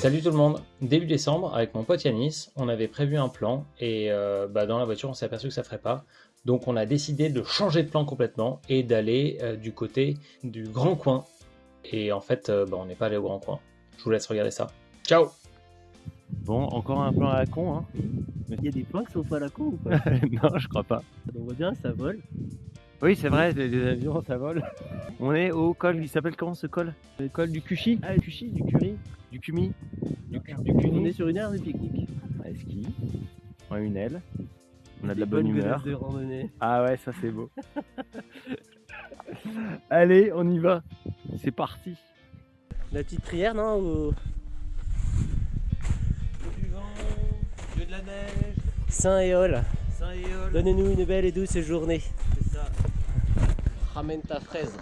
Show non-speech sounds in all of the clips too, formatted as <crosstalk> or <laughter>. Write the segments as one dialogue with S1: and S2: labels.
S1: Salut tout le monde Début décembre, avec mon pote Yanis, on avait prévu un plan et euh, bah, dans la voiture on s'est aperçu que ça ferait pas. Donc on a décidé de changer de plan complètement et d'aller euh, du côté du Grand Coin. Et en fait, euh, bah, on n'est pas allé au Grand Coin. Je vous laisse regarder ça. Ciao
S2: Bon, encore un plan à la con, hein
S3: Il y a des plans qui sont pas à la con ou pas? <laughs>
S2: Non, je crois pas.
S3: On voit bien, ça vole.
S2: Oui, c'est vrai, les, les avions, ça vole. <laughs> On est au col, il s'appelle comment ce col? Le col du Cuchy
S3: Ah, le Cuchy, du Curie.
S2: Du Cumi Du,
S3: On est sur une aire de pique-nique.
S2: Ouais, ski. On a une aile. On a de la bonne humeur.
S3: de randonnée.
S2: Ah ouais, ça c'est beau. <laughs> Allez, on y va. C'est parti.
S3: La petite prière, non ou-
S4: du vent, Dieu de la neige,
S3: Saint Éole,
S4: Saint Éole,
S3: donnez-nous une belle et douce journée.
S4: c'est ça.
S3: Ramène ta fraise.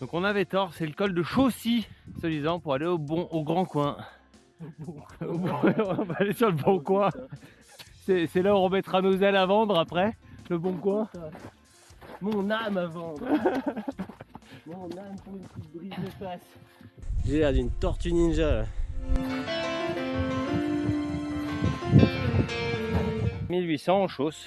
S2: Donc on avait tort, c'est le col de Chaussy, se disant, pour aller au bon, au grand coin. Au bon- <laughs> on va aller sur le bon coin. C'est là où on remettra nos ailes à vendre après, le bon coin.
S3: Mon âme à vendre. <laughs> Mon âme pour une petite brise de face. J'ai l'air d'une tortue ninja là.
S2: 1800 en chausse.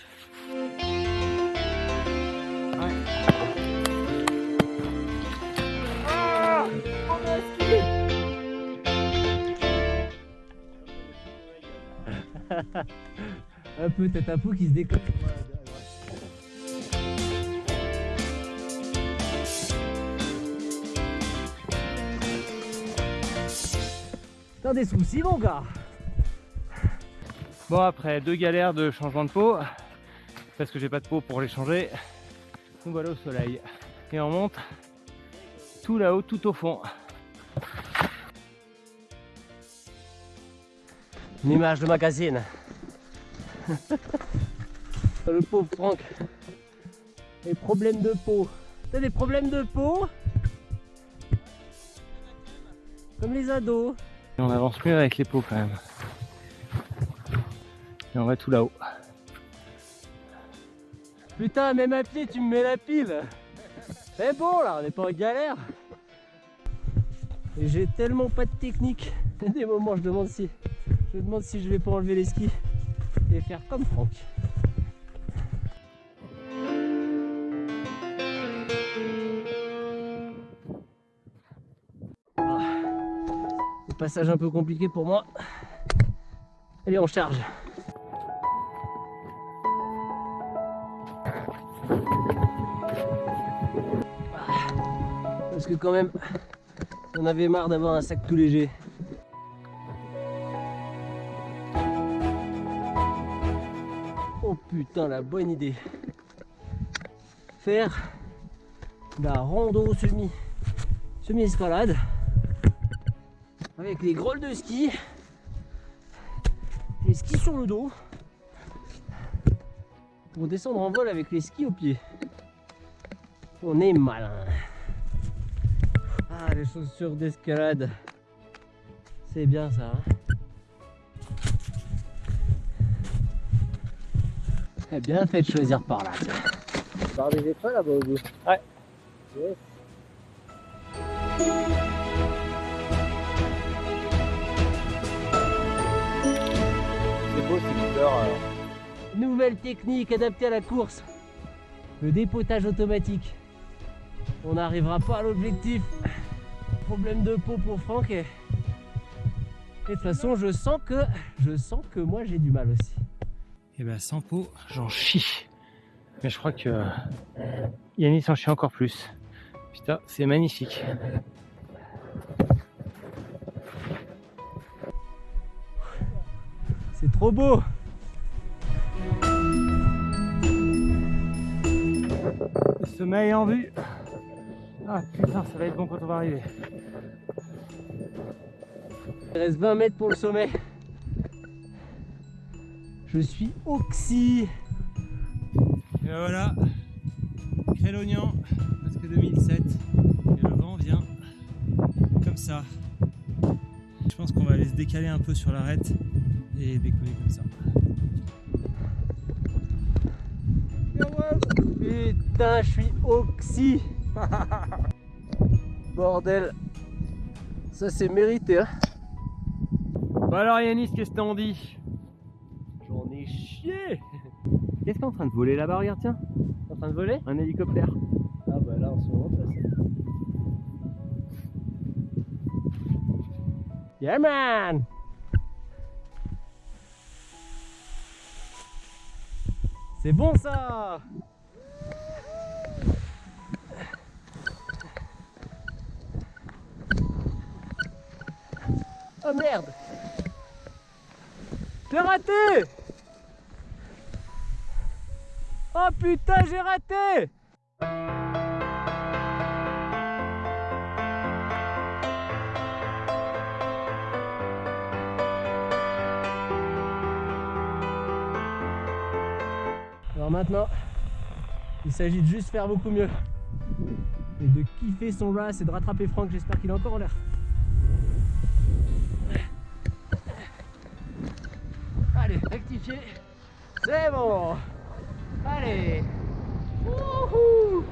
S2: <laughs>
S3: Un peu tête à peau qui se décolle. T'as des soucis mon gars
S2: Bon après deux galères de changement de peau, parce que j'ai pas de peau pour les changer, nous voilà au soleil. Et on monte tout là-haut, tout au fond.
S3: Une image de magazine. <laughs> Le pauvre Franck. Les problèmes de peau. T'as des problèmes de peau Comme les ados.
S2: Et on avance mieux avec les peaux quand même. Et on va tout là-haut.
S3: Putain, même à pied, tu me mets la pile. C'est bon là, on n'est pas en galère. Et j'ai tellement pas de technique. Il y a Des moments, je demande si, je me demande si je vais pas enlever les skis et faire comme Franck. Ah. Passage un peu compliqué pour moi. Allez, on charge. Parce que quand même, on avait marre d'avoir un sac tout léger. Putain, la bonne idée. Faire la rando semi semi escalade avec les grolles de ski, les skis sur le dos pour descendre en vol avec les skis au pied. On est malin. Ah, les chaussures d'escalade. C'est bien ça. hein. Eh bien fait de choisir par là. Par des étoiles là-bas au bout.
S2: Ouais.
S3: Yes.
S2: C'est beau ces couleurs. alors.
S3: Nouvelle technique adaptée à la course. Le dépotage automatique. On n'arrivera pas à l'objectif. Problème de peau pour Franck et... et de toute façon je sens que je sens que moi j'ai du mal aussi.
S2: Et ben sans peau, j'en chie. Mais je crois que euh, Yannis en chie encore plus. Putain, c'est magnifique.
S3: C'est trop beau.
S2: Le sommeil en vue. Ah putain, ça va être bon quand on va arriver.
S3: Il reste 20 mètres pour le sommet. Je suis oxy.
S4: Et ben voilà, Crélognan, parce que 2007, et le vent vient comme ça. Je pense qu'on va aller se décaler un peu sur l'arête et décoller comme ça.
S3: Putain, je suis oxy. <laughs> Bordel. Ça c'est mérité hein.
S2: Bon alors Yanis, qu'est-ce que t'en dis? Qu'est-ce qui est en train de voler là-bas Regarde, tiens.
S3: En train de voler?
S2: Un hélicoptère.
S3: Ah bah là en ce moment, ça c'est. Yeah man C'est bon ça Oh merde J'ai raté Oh putain j'ai raté Alors maintenant, il s'agit de juste faire beaucoup mieux. Et de kiffer son race et de rattraper Franck, j'espère qu'il est encore en l'air. Allez, rectifier. C'est bon. Allez. Wouhou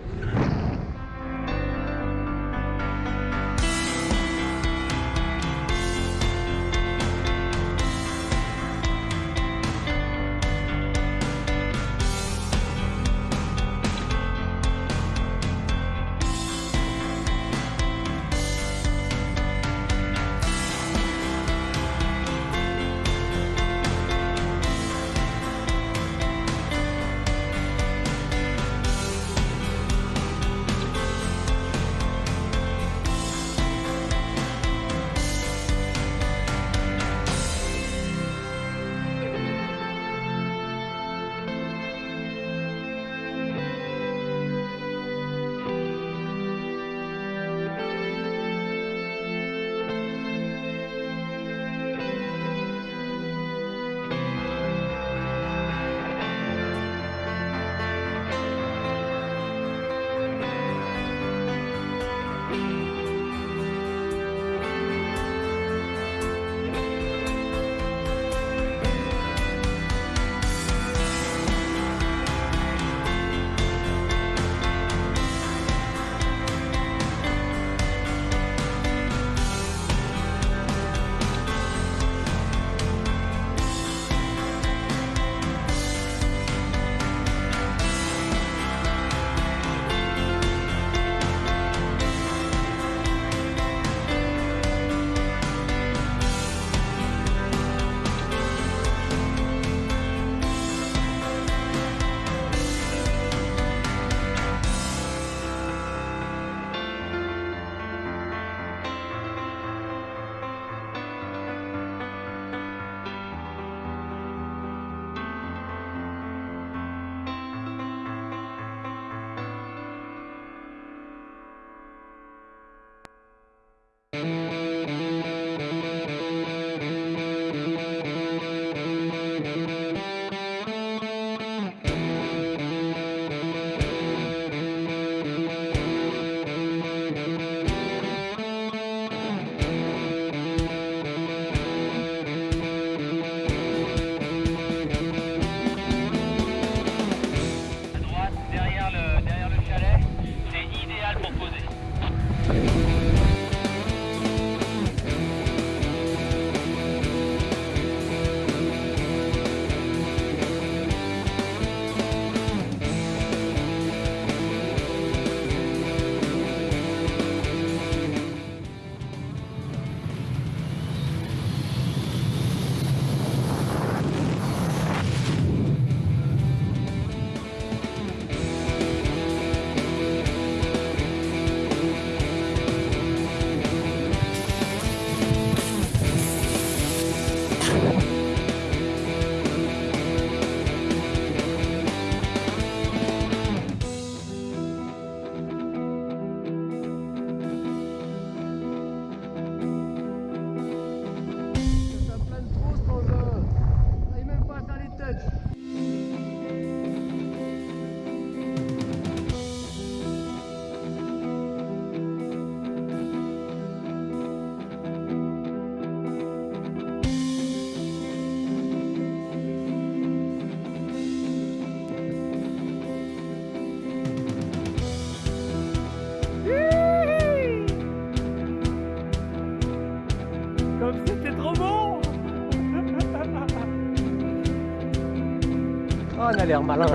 S3: a l'air malin.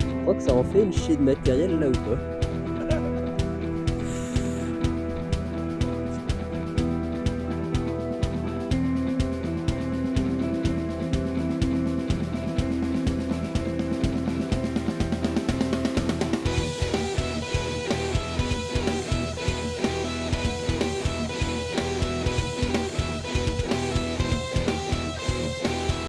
S3: Je crois que ça en fait une chier de matériel là ou pas?